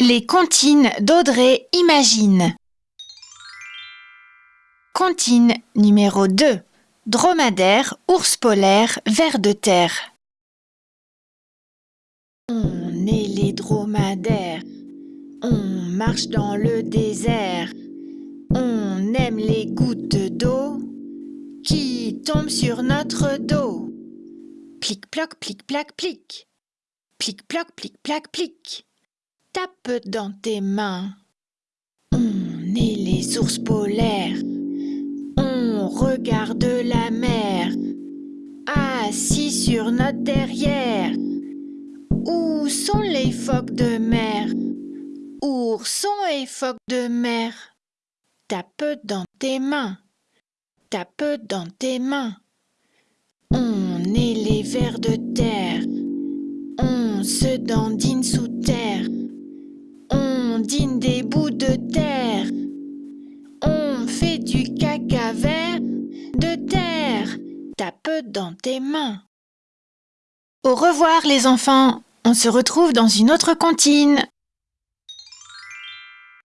Les comptines d'Audrey Imagine. Comptine numéro 2. Dromadaire, ours polaire, ver de terre. On est les dromadaires. On marche dans le désert. On aime les gouttes d'eau qui tombent sur notre dos. Plic-ploc, plic-plac, plic. Plic-ploc, plic-plac, plic. Tape dans tes mains. On est les ours polaires. On regarde la mer. Assis sur notre derrière. Où sont les phoques de mer? Oursons et phoques de mer? Tape dans tes mains. Tape dans tes mains. On est les vers de terre. On se dandine sous terre. Des bouts de terre. On fait du caca vert de terre. Tape dans tes mains. Au revoir les enfants. On se retrouve dans une autre comptine.